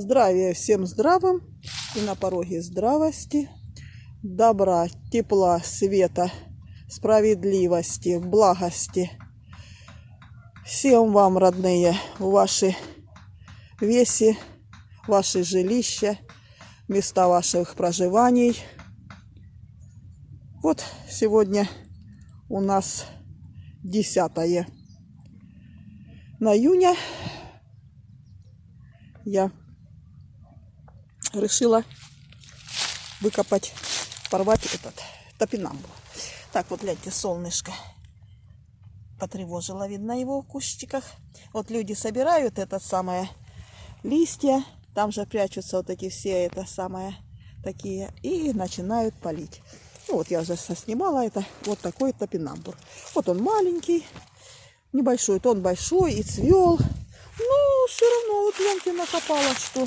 Здравия всем здравым и на пороге здравости, добра, тепла, света, справедливости, благости. Всем вам, родные, ваши веси, ваши жилища, места ваших проживаний. Вот сегодня у нас 10 на июня. Я решила выкопать, порвать этот топинамбу. Так, вот гляньте, солнышко потревожило, видно его в кустиках. Вот люди собирают это самое листья, там же прячутся вот такие все это самое такие и начинают полить. Ну, вот я уже снимала это, вот такой топинамбур. Вот он маленький, небольшой, то он большой и цвел. Но все равно вот гляньте накопала, что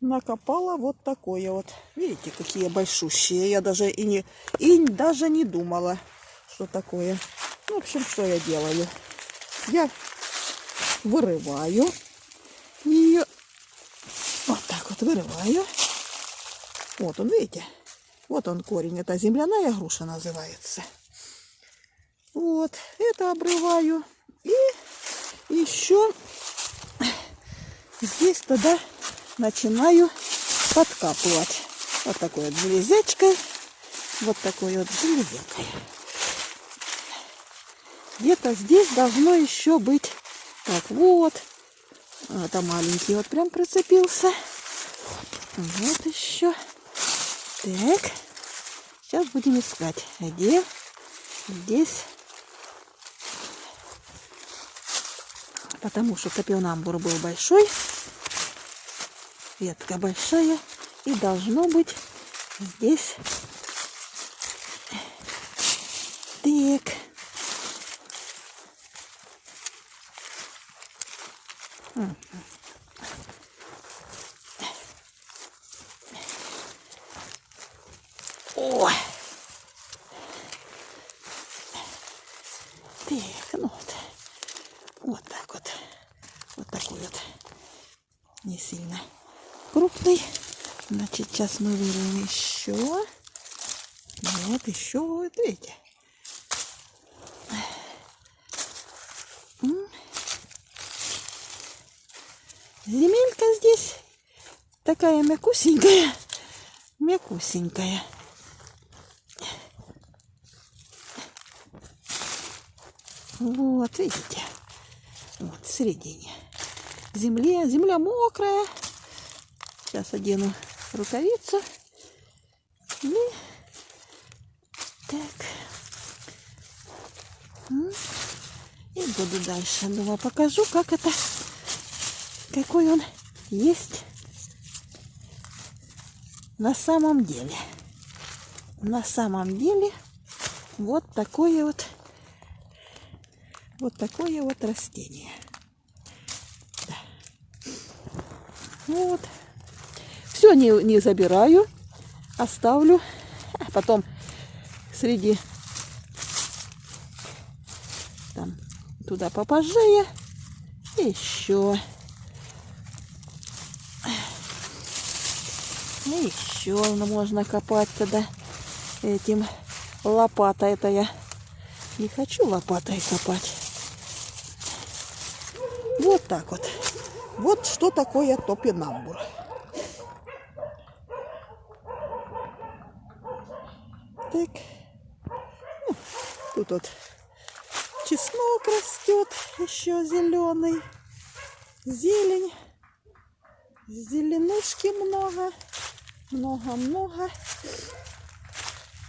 накопала вот такое вот. Видите, какие большущие. Я даже и не, и даже не думала, что такое. Ну, в общем, что я делаю? Я вырываю ее. Вот так вот вырываю. Вот он, видите? Вот он корень. Это земляная груша называется. Вот, это обрываю. И еще здесь тогда начинаю подкапывать. Вот такой вот железячкой. Вот такой вот железякой. Где-то здесь должно еще быть. Так, вот. Это маленький вот прям прицепился. Вот еще. Так. Сейчас будем искать. Где? Здесь. Потому что топионамбур был большой. Ветка большая. И должно быть здесь. Так. Ой. Так, ну вот. Вот так вот. Вот такой вот. Не сильно крупный. Значит, сейчас мы вырвем еще. Вот еще, вот видите. Земелька здесь такая мякусенькая. Мякусенькая. Вот, видите? Вот, в середине. Земля, земля мокрая. Сейчас одену рукавицу. И так. И буду дальше. Думаю, покажу, как это, какой он есть на самом деле. На самом деле вот такое вот, вот такое вот растение. Да. Вот все не, не забираю, оставлю. А потом среди там туда попозже еще. И еще можно копать тогда этим лопатой. Это я не хочу лопатой копать. Вот так вот. Вот что такое топинамбур. Так. Ну, тут вот чеснок растет, еще зеленый. Зелень. Зеленушки много. Много-много.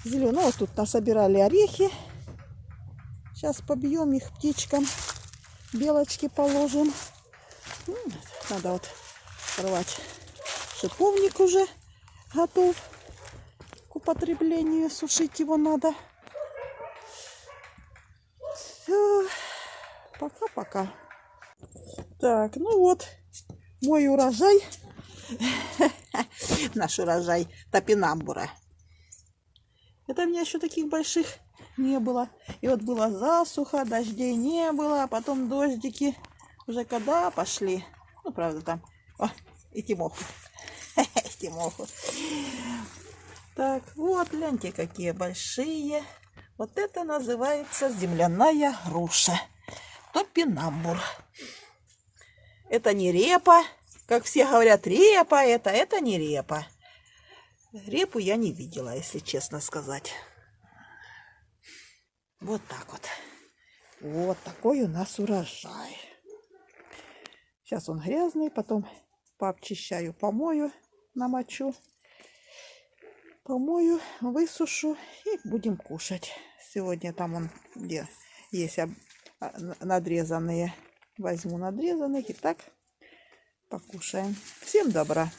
Зеленого вот тут насобирали орехи. Сейчас побьем их птичкам. Белочки положим. Надо вот рвать. Шиповник уже готов употреблению. Сушить его надо. Пока-пока. Так, ну вот, мой урожай. Наш урожай топинамбура. Это у меня еще таких больших не было. И вот была засуха, дождей не было, а потом дождики уже когда пошли. Ну, правда, там о, И Тимоху. Тимоху. Так, вот, гляньте, какие большие. Вот это называется земляная груша. Топинамбур. Это не репа. Как все говорят, репа это, это не репа. Репу я не видела, если честно сказать. Вот так вот. Вот такой у нас урожай. Сейчас он грязный, потом пообчищаю, помою, намочу. Помою, высушу и будем кушать. Сегодня там он где есть а, надрезанные. Возьму надрезанных и так покушаем. Всем добра.